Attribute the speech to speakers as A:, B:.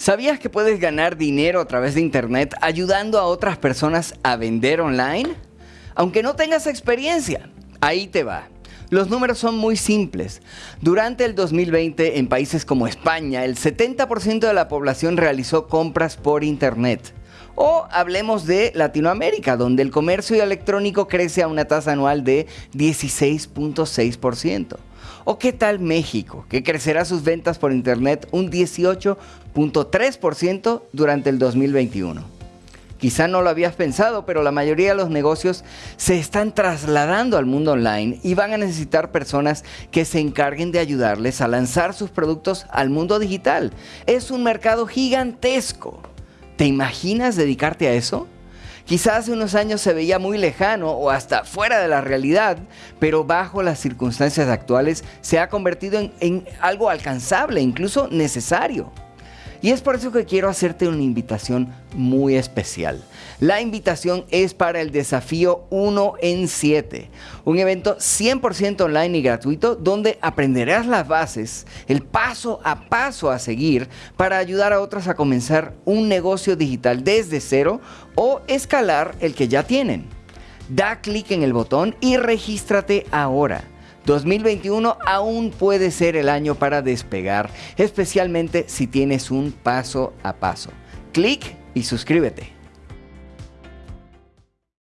A: ¿Sabías que puedes ganar dinero a través de Internet ayudando a otras personas a vender online? Aunque no tengas experiencia, ahí te va. Los números son muy simples. Durante el 2020 en países como España, el 70% de la población realizó compras por Internet. O hablemos de Latinoamérica, donde el comercio electrónico crece a una tasa anual de 16.6%. ¿O qué tal México, que crecerá sus ventas por Internet un 18.3% durante el 2021? Quizá no lo habías pensado, pero la mayoría de los negocios se están trasladando al mundo online y van a necesitar personas que se encarguen de ayudarles a lanzar sus productos al mundo digital. Es un mercado gigantesco. ¿Te imaginas dedicarte a eso? Quizás hace unos años se veía muy lejano o hasta fuera de la realidad, pero bajo las circunstancias actuales se ha convertido en, en algo alcanzable, incluso necesario. Y es por eso que quiero hacerte una invitación muy especial. La invitación es para el desafío 1 en 7, un evento 100% online y gratuito donde aprenderás las bases, el paso a paso a seguir para ayudar a otros a comenzar un negocio digital desde cero o escalar el que ya tienen. Da clic en el botón y regístrate ahora. 2021 aún puede ser el año para despegar, especialmente si tienes un paso a paso. Clic y suscríbete.